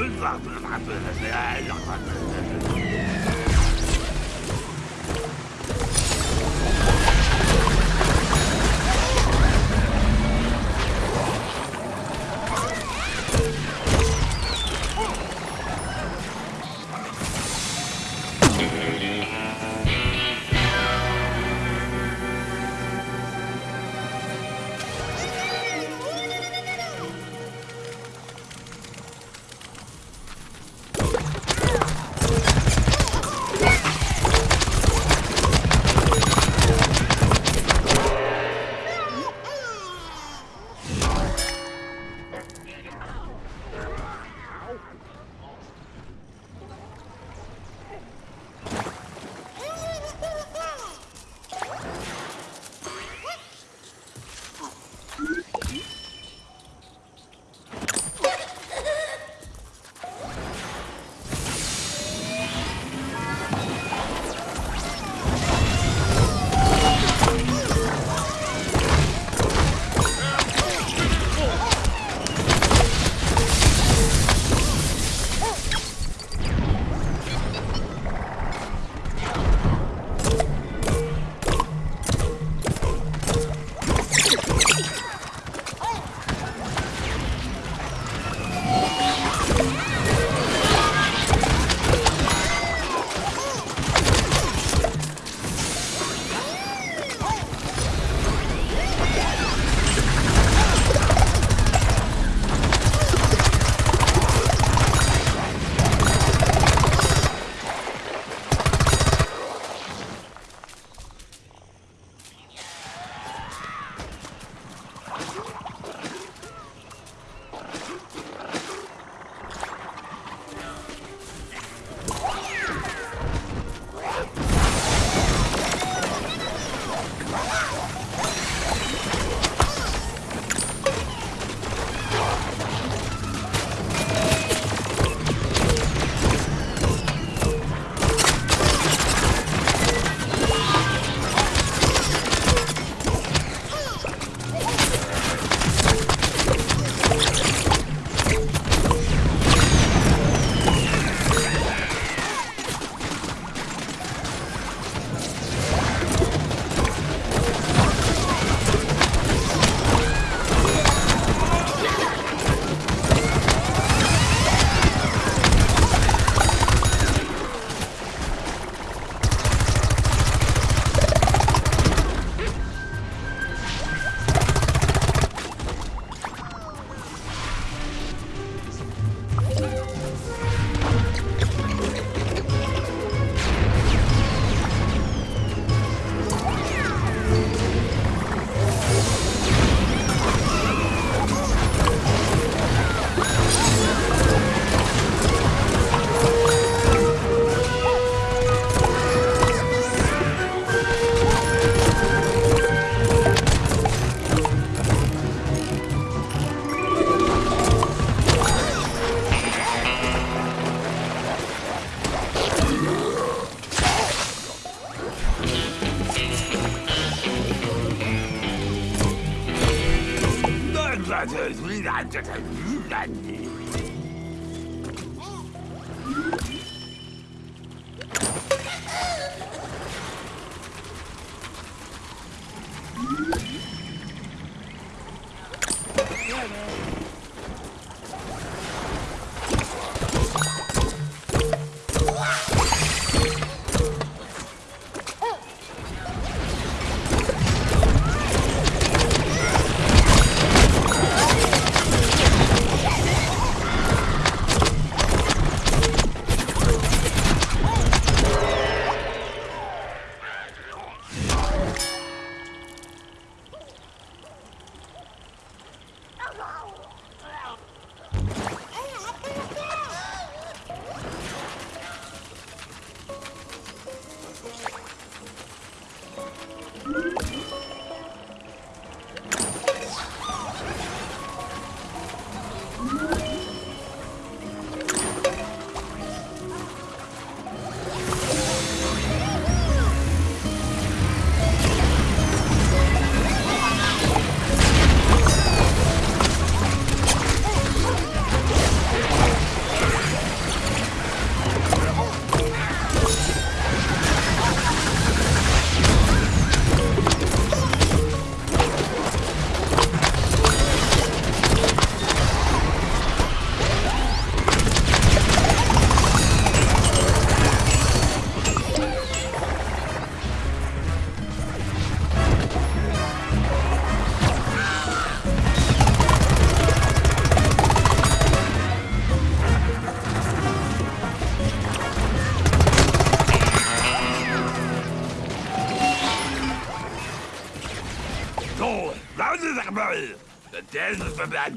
Boulevard de la Frappeuse. 然这才愚然你。Dead for that